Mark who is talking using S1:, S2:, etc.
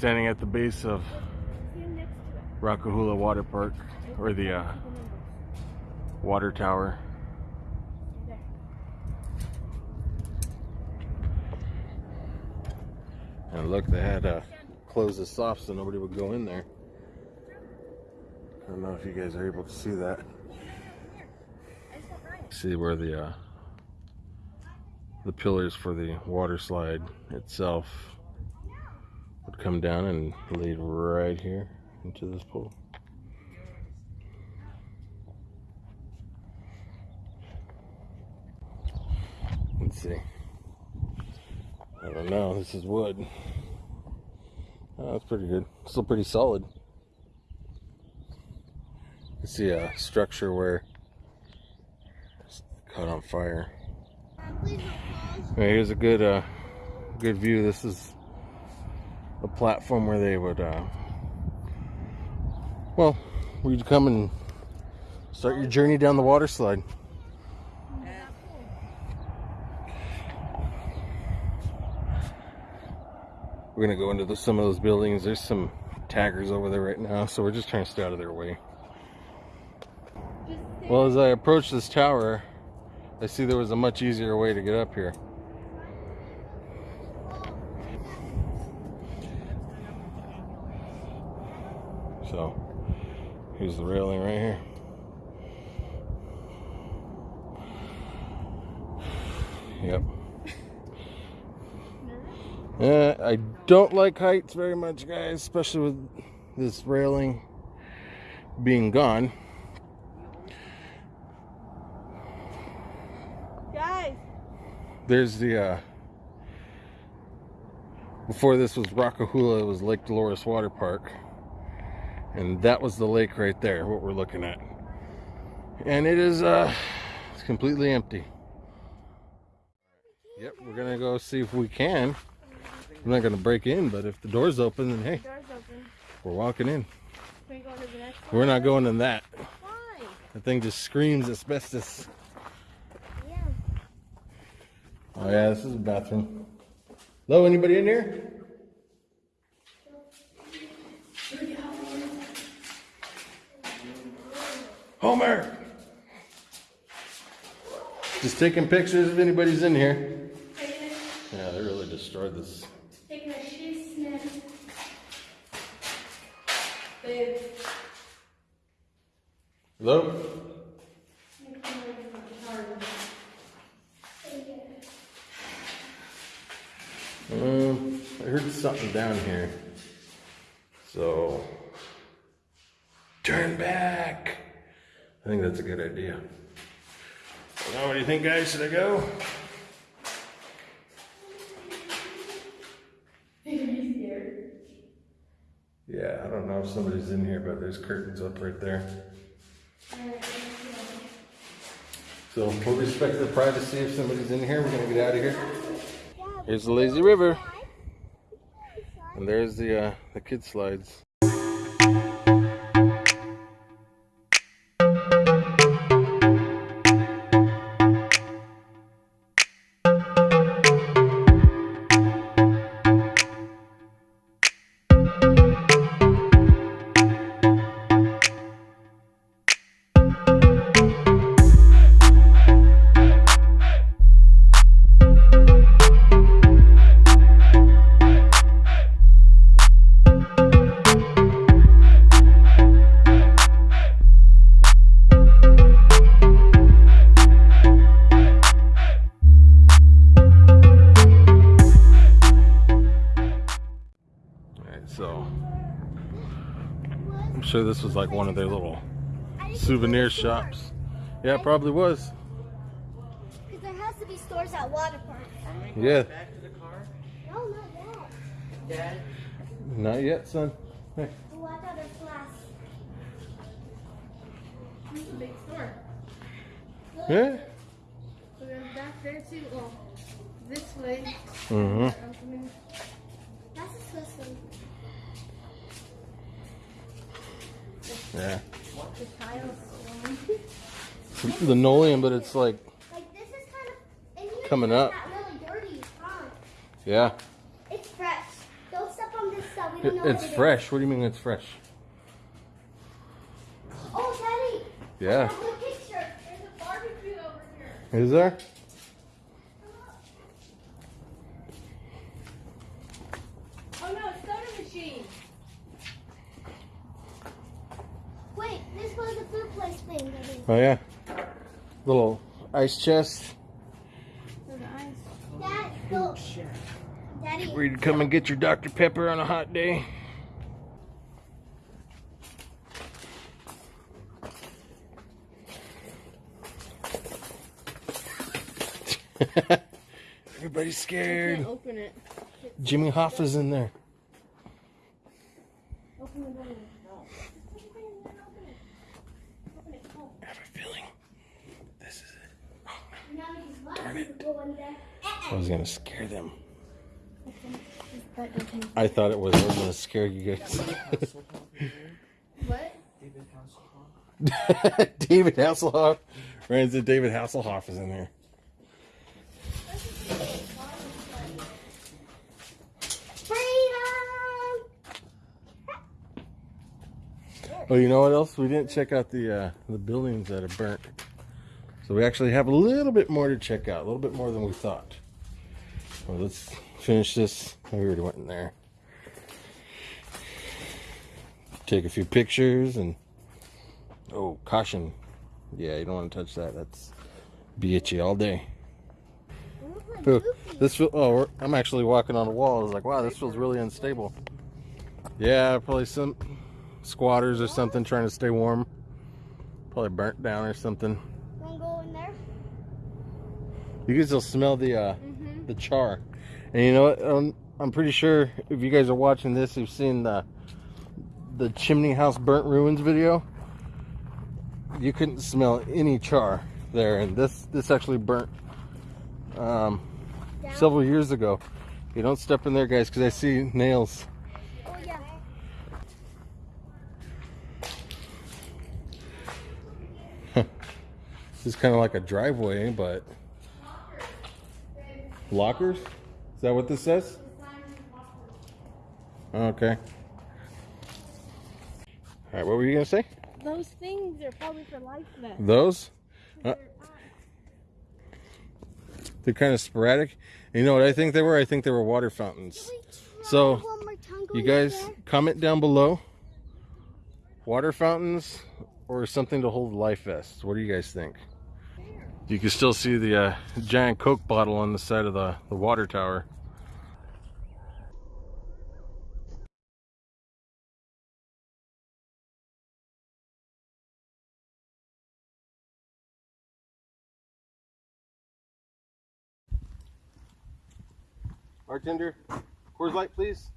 S1: Standing at the base of Rock-A-Hoola Water Park, or the uh, water tower. And look, they had to close this off so nobody would go in there. I don't know if you guys are able to see that. See where the uh, the pillars for the water slide itself come down and lead right here into this pool. Let's see. I don't know. This is wood. Oh, that's pretty good. Still pretty solid. You see a structure where it's caught on fire. here's a good, uh, good view. This is a platform where they would, uh, well, we'd come and start your journey down the water slide. We're gonna go into the, some of those buildings. There's some taggers over there right now, so we're just trying to stay out of their way. Well, as I approach this tower, I see there was a much easier way to get up here. So, here's the railing right here. Yep. Uh, I don't like heights very much, guys, especially with this railing being gone.
S2: Guys.
S1: There's the, uh, before this was Rock-A-Hoola, it was Lake Dolores Water Park. And that was the lake right there, what we're looking at. And it is, uh, it's completely empty. Yep, we're gonna go see if we can. I'm not gonna break in, but if the door's open, then hey,
S2: Door's open.
S1: we're walking in.
S2: We go to the next
S1: We're not going in that.
S2: Why?
S1: The thing just screams asbestos.
S2: Yeah.
S1: Oh yeah, this is a bathroom. Hello, anybody in here? Homer! Just taking pictures if anybody's in here. Yeah, they really destroyed this.
S2: Taking a shit sniff.
S1: Hello? Um, I heard something down here. So, turn back. I think that's a good idea. Well, what do you think, guys? Should I go? Yeah, I don't know if somebody's in here, but there's curtains up right there. So we'll respect their privacy. If somebody's in here, we're gonna get out of here. Here's the lazy river, and there's the uh, the kid slides. Sure this was like one of their little souvenir shops. Yeah, it probably was.
S3: Because there has to be stores at water parks.
S1: Yeah,
S4: Back to the car.
S3: No, not that.
S4: Dad.
S1: not yet, son. Hey.
S3: Oh, I thought there's glass.
S2: This is a big store.
S1: Yeah.
S2: So there's back there too. Well, this way.
S1: Mm-hmm.
S2: Opening.
S3: That's a Swiss one.
S1: Yeah.
S2: The tiles.
S1: It's linoleum, but it's like,
S3: Like, this is kind of.
S1: Coming up.
S3: Really dirty.
S1: Yeah.
S3: It's fresh. Don't step on this stuff. We don't know
S1: It's
S3: what it is.
S1: fresh. What do you mean it's fresh?
S3: Oh, Daddy.
S1: Yeah.
S3: I have a picture.
S2: There's a barbecue over here.
S1: Is there?
S2: Oh no, soda machine.
S3: Wait, this was the food place thing. Daddy.
S1: Oh yeah. Little ice chest.
S2: There's ice.
S3: Dad, go. Daddy.
S1: Where you come and get your Dr. Pepper on a hot day. Everybody's scared.
S2: Can't open it.
S1: Jimmy Hoffa's in there.
S3: Open the door.
S1: I have a feeling this is it.
S3: Now he's left to go in there.
S1: I was gonna scare them. I thought it was. I was gonna scare you guys.
S2: What?
S1: David Hasselhoff. Right, into David Hasselhoff is in there.
S3: Freedom!
S1: Oh, you know what else? We didn't check out the uh, the buildings that are burnt. So we actually have a little bit more to check out, a little bit more than we thought. Well, let's finish this. We already went in there. Take a few pictures and oh, caution! Yeah, you don't want to touch that. That's be itchy all day. Ooh, this feel, oh, I'm actually walking on a wall. I was like, wow, this feels really unstable. Yeah, probably some squatters or something trying to stay warm. Probably burnt down or something.
S3: Wanna go in there?
S1: You can still smell the uh,
S2: Mm-hmm.
S1: the char. And you know what? Um, I'm pretty sure if you guys are watching this, you've seen the the chimney house burnt ruins video. You couldn't smell any char there, and this this actually burnt um, several years ago. You don't step in there, guys, because I see nails.
S3: Oh, yeah.
S1: It's kind of like a driveway, but lockers. Is that what this says? Okay. All right. What were you gonna say?
S2: Those things are probably for life vests.
S1: Those? Uh, they're kind of sporadic. You know what I think they were? I think they were water fountains.
S3: Can we try
S1: So,
S3: one more time
S1: You guys
S3: there?
S1: comment down below. Water fountains or something to hold life vests. What do you guys think? You can still see the uh, giant Coke bottle on the side of the, the water tower. Bartender, Coors Light, please.